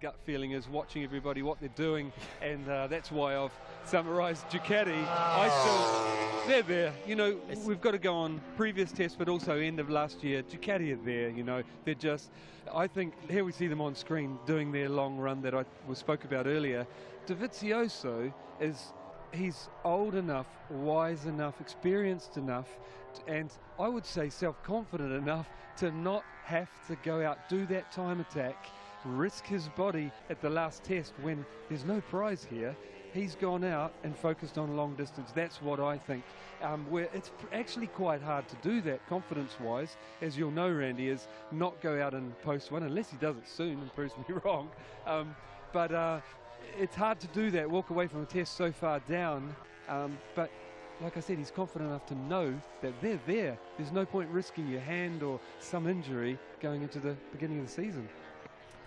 gut feeling is watching everybody what they're doing, and uh, that's why I've summarised Ducati. I still, they're there. You know, we've got to go on previous tests, but also end of last year. Ducati are there. You know, they're just. I think here we see them on screen doing their long run that I was spoke about earlier. Dovizioso is he's old enough, wise enough, experienced enough, and I would say self-confident enough to not have to go out, do that time attack, risk his body at the last test when there's no prize here. He's gone out and focused on long distance. That's what I think. Um, where it's actually quite hard to do that confidence-wise, as you'll know, Randy, is not go out and post one unless he does it soon and proves me wrong. Um, but uh, it's hard to do that, walk away from a test so far down. Um, but like I said, he's confident enough to know that they're there. There's no point risking your hand or some injury going into the beginning of the season.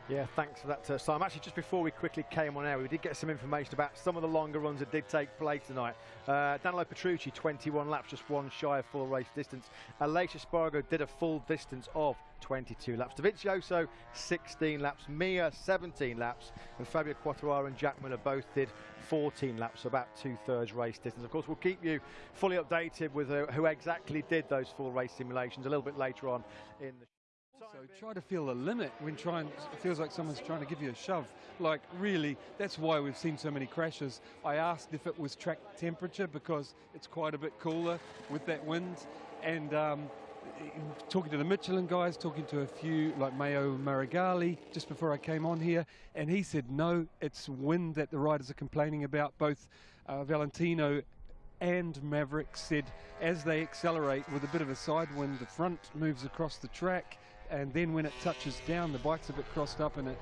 Yeah, thanks for that, uh, Simon. Actually, just before we quickly came on air, we did get some information about some of the longer runs that did take place tonight. Uh, Danilo Petrucci, 21 laps, just one shy of full race distance. Aleix Espargaro did a full distance of 22 laps. Dovizioso, 16 laps. Mir, 17 laps. And Fabio Quartararo and Jack Miller both did 14 laps, about two-thirds race distance. Of course, we'll keep you fully updated with uh, who exactly did those full race simulations a little bit later on in the so try to feel the limit when trying, it feels like someone's trying to give you a shove. Like really, that's why we've seen so many crashes. I asked if it was track temperature because it's quite a bit cooler with that wind. And um, talking to the Michelin guys, talking to a few like Maio Meregalli just before I came on here, and he said no, it's wind that the riders are complaining about. Both uh, Valentino and Maverick said as they accelerate with a bit of a side wind, the front moves across the track and then when it touches down, the bike's a bit crossed up and it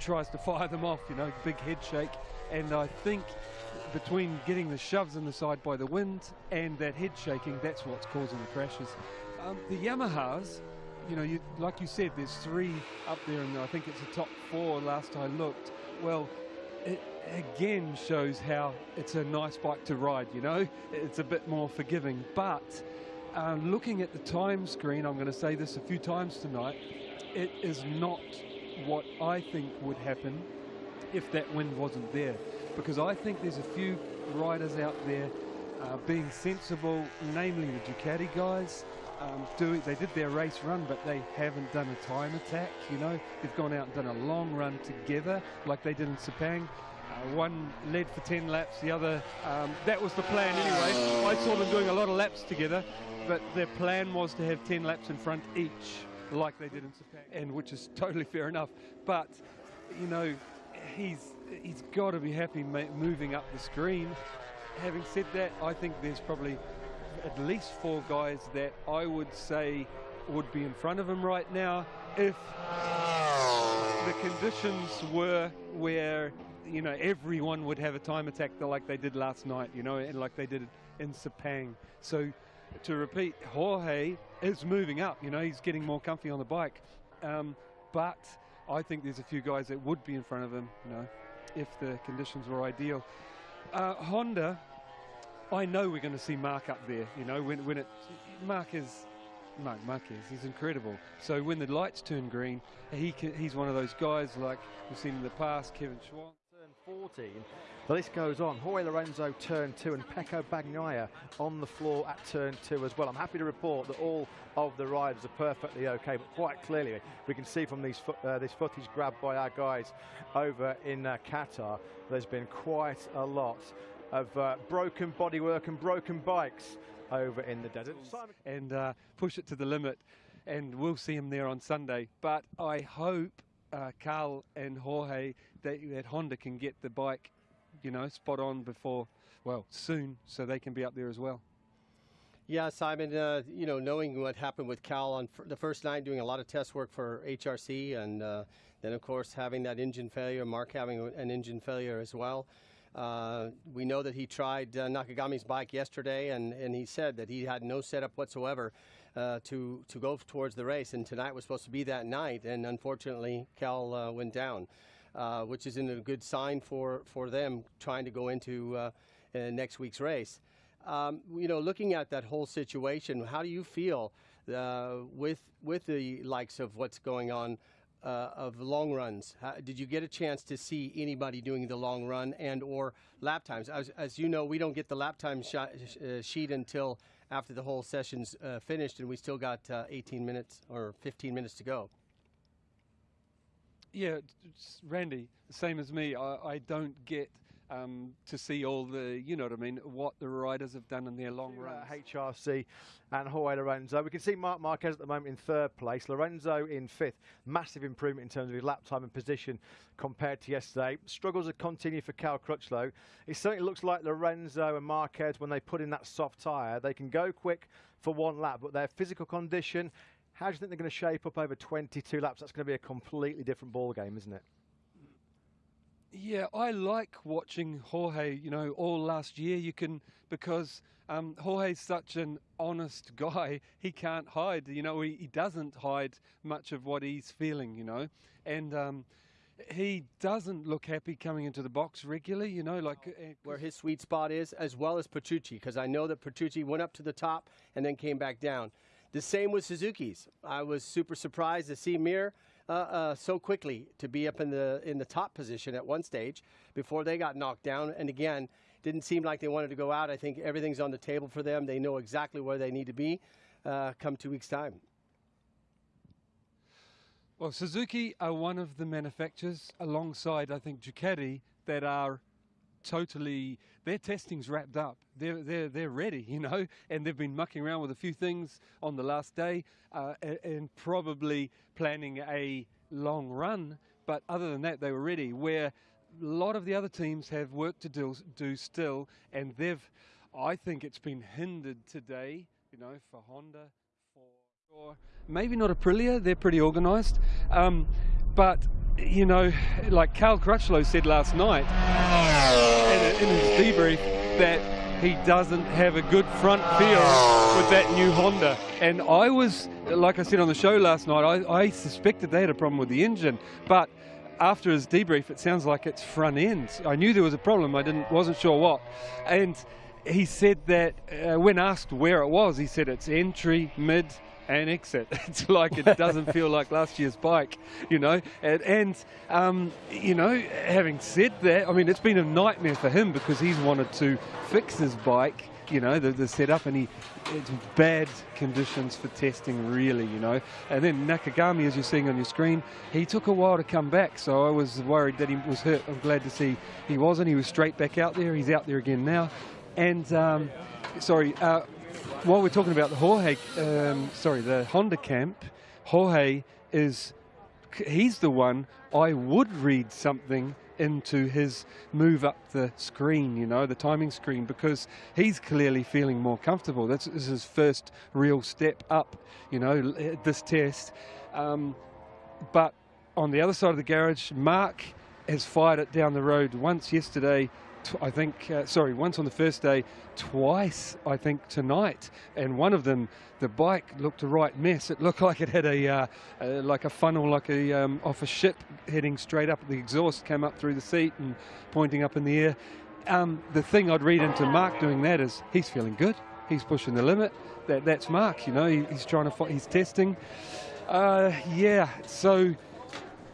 tries to fire them off, you know, big head shake. And I think between getting the shoves in the side by the wind and that head shaking, that's what's causing the crashes. Um, the Yamahas, you know, you, like you said, there's three up there, and I think it's the top four last I looked. Well, it again shows how it's a nice bike to ride, you know? It's a bit more forgiving, but uh, looking at the time screen, I'm going to say this a few times tonight, it is not what I think would happen if that wind wasn't there. Because I think there's a few riders out there uh, being sensible, namely the Ducati guys. Um, do, they did their race run, but they haven't done a time attack, you know. They've gone out and done a long run together, like they did in Sepang. Uh, one led for 10 laps, the other, um, that was the plan anyway. I saw them doing a lot of laps together, but their plan was to have 10 laps in front each, like they did in Sepang, and which is totally fair enough. But, you know, he's he's got to be happy moving up the screen. Having said that, I think there's probably at least four guys that I would say would be in front of him right now if the conditions were where you know, everyone would have a time attack like they did last night, you know, and like they did in Sepang. So to repeat, Jorge is moving up, you know, he's getting more comfy on the bike. Um, but I think there's a few guys that would be in front of him, you know, if the conditions were ideal. Uh, Honda, I know we're going to see Marc up there, you know, when, when it, Marc is, Marc Marquez, he's incredible. So when the lights turn green, he can, he's one of those guys like we've seen in the past, Kevin Schwantz. 14. The list goes on. Jorge Lorenzo turn two and Pecco Bagnaia on the floor at turn two as well. I'm happy to report that all of the riders are perfectly okay, but quite clearly we can see from these fo uh, this footage grabbed by our guys over in uh, Qatar, there's been quite a lot of uh, broken bodywork and broken bikes over in the desert. And uh, push it to the limit, and we'll see him there on Sunday. But I hope uh, Cal and Jorge that, that Honda can get the bike, you know, spot on before, well, soon, so they can be up there as well. Yeah, Simon, uh, you know, knowing what happened with Cal on the first night, doing a lot of test work for HRC, and uh, then, of course, having that engine failure, Marc having an engine failure as well. Uh, we know that he tried uh, Nakagami's bike yesterday, and, and he said that he had no setup whatsoever uh, to to go towards the race. And tonight was supposed to be that night, and unfortunately, Cal uh, went down, uh, which isn't a good sign for for them trying to go into next week's race. Um, you know, looking at that whole situation, how do you feel with with the likes of what's going on? Uh, of long runs. How, did you get a chance to see anybody doing the long run and or lap times? As, as you know, we don't get the lap time sh- uh, sheet until after the whole session's uh, finished, and we still got uh, 18 minutes or 15 minutes to go. Yeah, Randy, same as me. I, I don't get um, to see all the, you know what I mean, what the riders have done in their long uh, runs. HRC and Jorge Lorenzo. We can see Marc Marquez at the moment in third place, Lorenzo in fifth. Massive improvement in terms of his lap time and position compared to yesterday. Struggles have continued for Cal Crutchlow. It certainly looks like Lorenzo and Marquez, when they put in that soft tyre, they can go quick for one lap, but their physical condition, how do you think they're going to shape up over 22 laps? That's going to be a completely different ball game, isn't it? Yeah, I like watching Jorge. You know, all last year you can because um, Jorge's such an honest guy. He can't hide. You know, he, he doesn't hide much of what he's feeling. You know, and um, he doesn't look happy coming into the box regularly. You know, like uh, where his sweet spot is, as well as Petrucci, because I know that Petrucci went up to the top and then came back down. The same with Suzuki's. I was super surprised to see Mir uh, uh, so quickly to be up in the in the top position at one stage before they got knocked down. And again, didn't seem like they wanted to go out. I think everything's on the table for them. They know exactly where they need to be uh, come two weeks' time. Well, Suzuki are one of the manufacturers alongside, I think, Ducati that are totally their testing's wrapped up. They're they're they're ready, you know, and they've been mucking around with a few things on the last day, uh, and, and, probably planning a long run. But other than that, they were ready. Where a lot of the other teams have work to do do still, and they've, I think, it's been hindered today. You know, for Honda, for maybe not Aprilia. They're pretty organised, um, but you know, like Cal Crutchlow said last night in, his debrief that he doesn't have a good front feel with that new Honda. And I was, like I said on the show last night, I, I suspected they had a problem with the engine, but after his debrief, it sounds like it's front end. I knew there was a problem. I didn't, wasn't sure what. And he said that uh, when asked where it was, he said it's entry, mid, and exit. It's like it doesn't feel like last year's bike, you know. And, and um, you know, having said that, I mean, it's been a nightmare for him because he's wanted to fix his bike, you know, the, the setup, and he it's bad conditions for testing, really, you know. And then Nakagami, as you're seeing on your screen, he took a while to come back, so I was worried that he was hurt. I'm glad to see he wasn't. He was straight back out there. He's out there again now. And um, sorry, uh, while we're talking about the Jorge, um, sorry, the Honda camp, Jorge is, he's the one I would read something into his move up the screen, you know, the timing screen, because he's clearly feeling more comfortable. This is his first real step up, you know, this test. Um, but on the other side of the garage, Marc has fired it down the road once yesterday I think, uh, sorry, once on the first day, twice, I think, tonight. And one of them, the bike looked a right mess. It looked like it had a, uh, uh, like a funnel, like a, um, off a ship heading straight up. The exhaust came up through the seat and pointing up in the air. Um, the thing I'd read into Marc doing that is he's feeling good. He's pushing the limit. That, that's Marc, you know, he, he's trying to, he's testing. Uh, yeah, so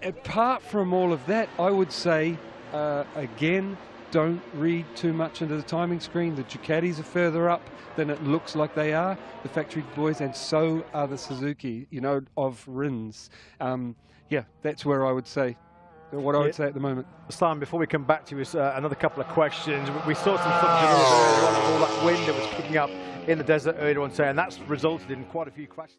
apart from all of that, I would say, uh, again, don't read too much into the timing screen. The Ducatis are further up than it looks like they are, the factory boys, and so are the Suzuki, you know, of Rins. Um, yeah, that's where I would say what I would yeah. say at the moment. Simon, before we come back to you, uh, another couple of questions. We saw some footage earlier on of all that wind that was kicking up in the desert earlier on today, and that's resulted in quite a few crashes.